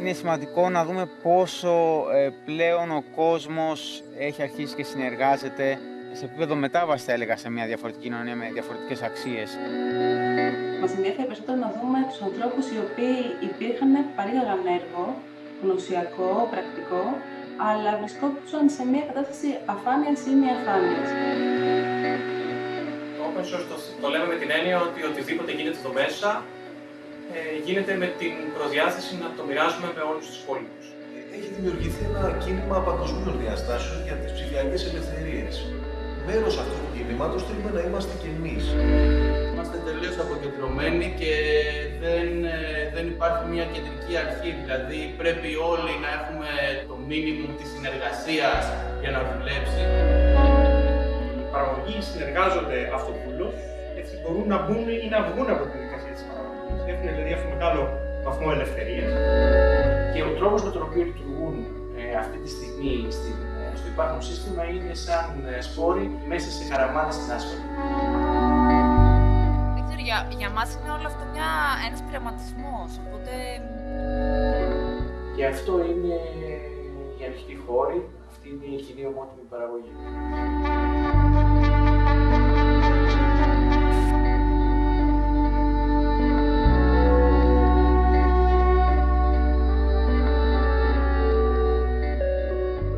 είναι σημαντικό να δούμε πόσο ε, πλέον ο κόσμος έχει αρχίσει και συνεργάζεται σε επίπεδο μετάβασης, θα έλεγα, σε μια διαφορετική κοινωνία με διαφορετικές αξίες. Μας ενδιαφέρει περισσότερο να δούμε τους ανθρώπους οι οποίοι υπήρχαν παρήγαγαν έργο, γνωσιακό, πρακτικό, αλλά βρισκόντουσαν σε μια κατάσταση αφάνειας ή μη αφάνειας. Open source το, το λέμε με την έννοια ότι οτιδήποτε γίνεται εδώ μέσα ε, γίνεται με την προδιάθεση να το μοιράζουμε με όλους τους υπόλοιπους. Έχει δημιουργηθεί ένα κίνημα παγκοσμίων διαστάσεων για τις ψηφιακές ελευθερίες. Μέρος αυτού του κινήματος θέλουμε να είμαστε κι εμείς. Είμαστε τελείως αποκεντρωμένοι και δεν, ε, δεν υπάρχει μια κεντρική αρχή. Δηλαδή πρέπει όλοι να έχουμε το μήνυμο της συνεργασίας για να δουλέψει. Οι παραγωγοί συνεργάζονται αυτοπούλως, έτσι μπορούν να μπουν ή να βγουν από τη διαδικασία της παραγωγής. Έχουν δηλαδή αυτό μεγάλο βαθμό ελευθερίας. Και ο τρόπος με τον οποίο λειτουργούν ε, αυτή τη στιγμή στην, ε, στο υπάρχον σύστημα είναι σαν ε, σπόροι μέσα σε χαραμάδες στην άσφαλη. Δεν ξέρω, για, για μας είναι όλο αυτό μια, ένας πειραματισμός, οπότε... Και αυτό είναι η ανοιχτή χώρη, αυτή είναι η κοινή ομότιμη παραγωγή.